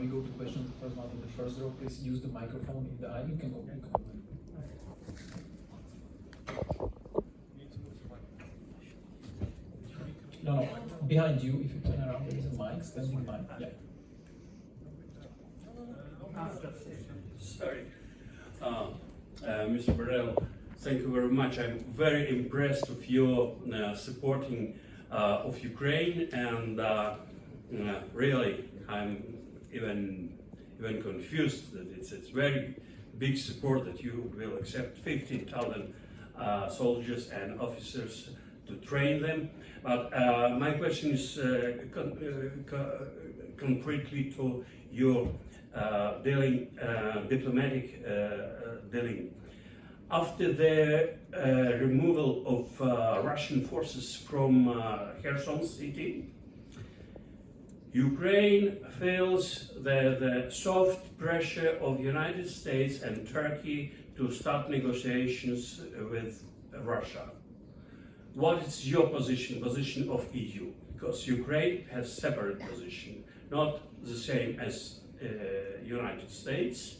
we go to questions. The first one in the first row, please use the microphone in the aisle. You can go. You can go. No, no, behind you, if you turn around, there is a mic, standing mic, yeah. Sorry. Uh, uh, Mr. Borrell, thank you very much. I'm very impressed with your uh, supporting uh, of Ukraine and uh, uh, really I'm even even confused that it's, it's very big support that you will accept 15,000 uh, soldiers and officers to train them. But uh, my question is uh, con- uh, co- concretely to your uh, dealing, diplomatic dealing. After the removal of Russian forces from Kherson city, Ukraine feels the, the soft pressure of United States and Turkey to start negotiations with Russia. What is your position, position of EU? Because Ukraine has separate position, not the same as uh, United States,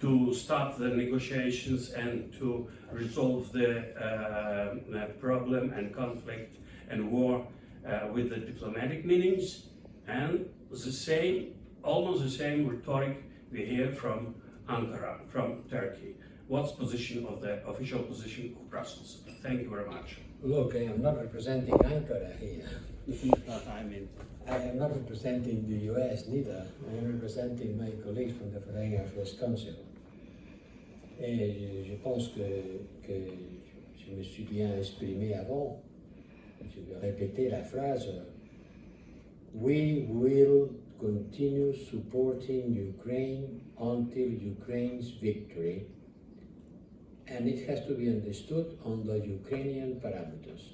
to start the negotiations and to resolve the uh, problem and conflict and war uh, with the diplomatic meanings and the same, almost the same rhetoric we hear from Ankara, from Turkey. What's position of the official position of Brussels? Thank you very much. Look, I am not representing Ankara here. I mean, I am not representing the US neither. I am representing my colleagues from the Foreign Affairs Council. Et je pense que, que je me suis bien exprimé avant. Je vais répéter la phrase. We will continue supporting Ukraine until Ukraine's victory. And it has to be understood on the Ukrainian parameters.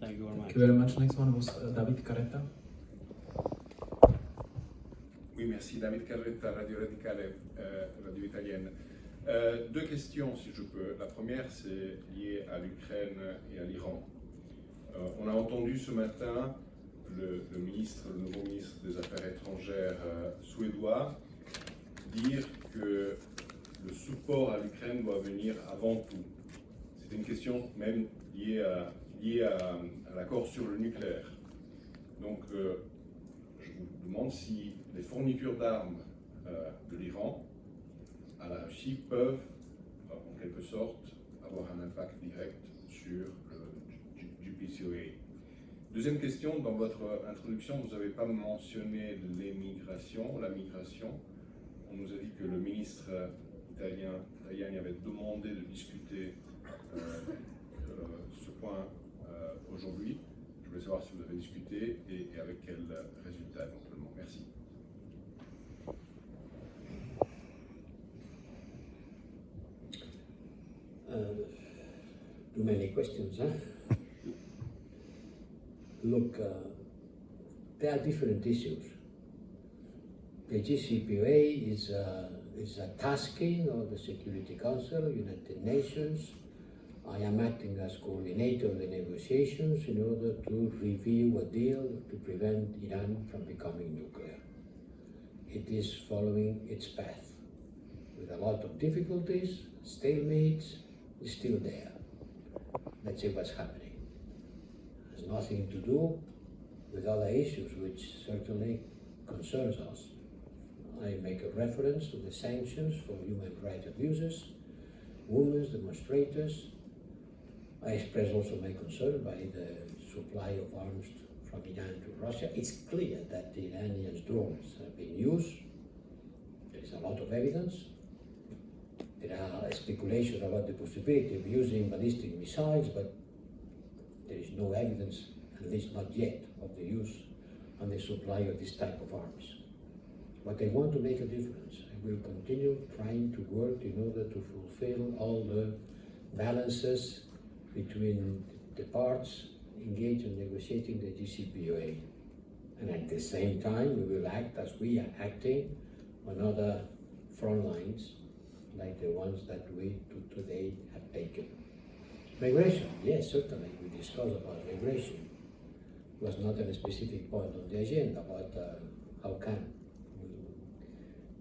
thank you very much. Thank you very much. Next one was uh, David Carretta. Oui, merci. David Carretta, Radio Radicale, euh, Radio Italienne. Euh, deux questions, si je peux. La première, c'est liée à l'Ukraine et à l'Iran. On a entendu ce matin le, ministre, le nouveau ministre des Affaires étrangères euh, suédois dire que le support à l'Ukraine doit venir avant tout. C'est une question même liée à, l'accord sur le nucléaire. Donc, euh, je vous demande si les fournitures d'armes euh, de l'Iran à la Russie peuvent, en quelque sorte, avoir un impact direct sur Deuxième question, dans votre introduction, vous n'avez pas mentionné l'émigration, la migration. On nous a dit que le ministre italien Tajani avait demandé de discuter euh, euh, ce point euh, aujourd'hui. Je voulais savoir si vous avez discuté et, avec quel résultat éventuellement. Merci. Too many questions, huh? Look, uh, there are different issues. The JCPOA is a, is a tasking of the Security Council, United Nations. I am acting as coordinator of the negotiations in order to review a deal to prevent Iran from becoming nuclear. It is following its path with a lot of difficulties, stalemates, is still there. Let's see what's happening. Has nothing to do with other issues which certainly concerns us. I make a reference to the sanctions for human rights abuses, women's demonstrators. I express also my concern by the supply of arms from Iran to Russia. It's clear that the Iranian drones have been used. There is a lot of evidence. There are speculations about the possibility of using ballistic missiles, but is no evidence, at least not yet, of the use and the supply of this type of arms. But I want to make a difference. I will continue trying to work in order to fulfill all the balances between the parts engaged in negotiating the JCPOA. And at the same time, we will act as we are acting on other front lines like the ones that we to today have taken. Migration, yes, certainly we discussed about migration. was not a specific point on the agenda, but uh, how can we,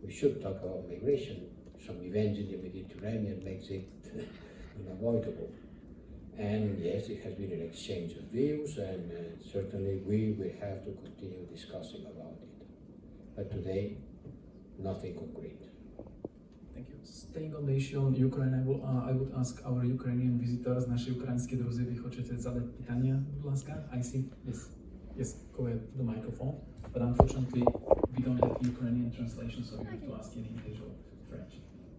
we should talk about migration. Some events in the Mediterranean makes it unavoidable. And yes, it has been an exchange of views, and uh, certainly we will have to continue discussing about it. But today, nothing concrete. Thank you. Staying on the issue on Ukraine, I, will, uh, I would ask our Ukrainian visitors, наші українські друзі, ви хочете задати питання, будь ласка? I see. Yes. Yes, go ahead to the microphone. But unfortunately, we don't have Ukrainian translation, so you have to ask in English or French.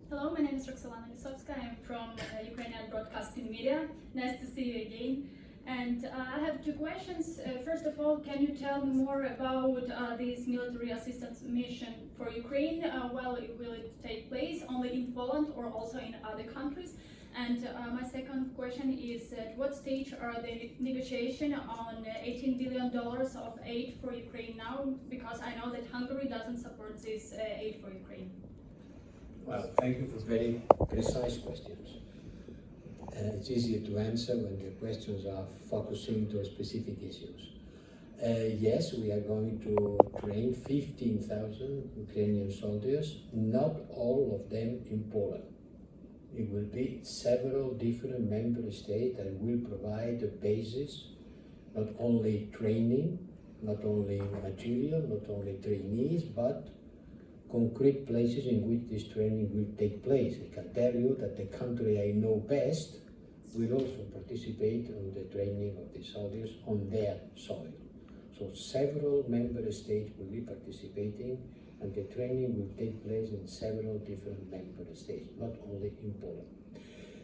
Hello, my name is Roxolana Lisovska. I'm from uh, Ukrainian Broadcasting Media. Nice to see you again. And uh, I have two questions. Uh, first of all, can you tell me more about uh, this military assistance mission for Ukraine? Uh, well, will it take place only in Poland or also in other countries? And uh, my second question is at what stage are the negotiation on uh, 18 billion dollars of aid for Ukraine now? Because I know that Hungary doesn't support this uh, aid for Ukraine. Well, thank you for very precise questions. It's easier to answer when the questions are focusing to specific issues. Uh, yes, we are going to train 15,000 Ukrainian soldiers, not all of them in Poland. It will be several different member states that will provide the basis, not only training, not only material, not only trainees, but concrete places in which this training will take place. I can tell you that the country I know best will also participate in the training of the soldiers on their soil. So several member states will be participating and the training will take place in several different member states, not only in Poland.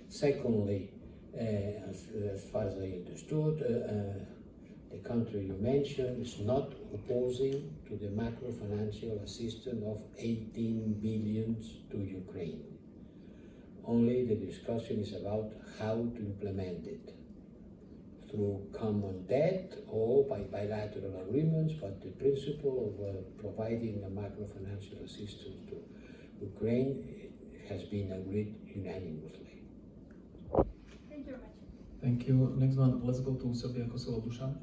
Secondly, uh, as, as far as I understood, uh, uh, the country you mentioned is not opposing to the macro financial assistance of 18 billions to Ukraine. Only the discussion is about how to implement it through common debt or by bilateral agreements, but the principle of uh, providing a macro financial assistance to Ukraine has been agreed unanimously. Thank you very much. Thank you. Next one, let's go to Serbia Kosovo Dusan.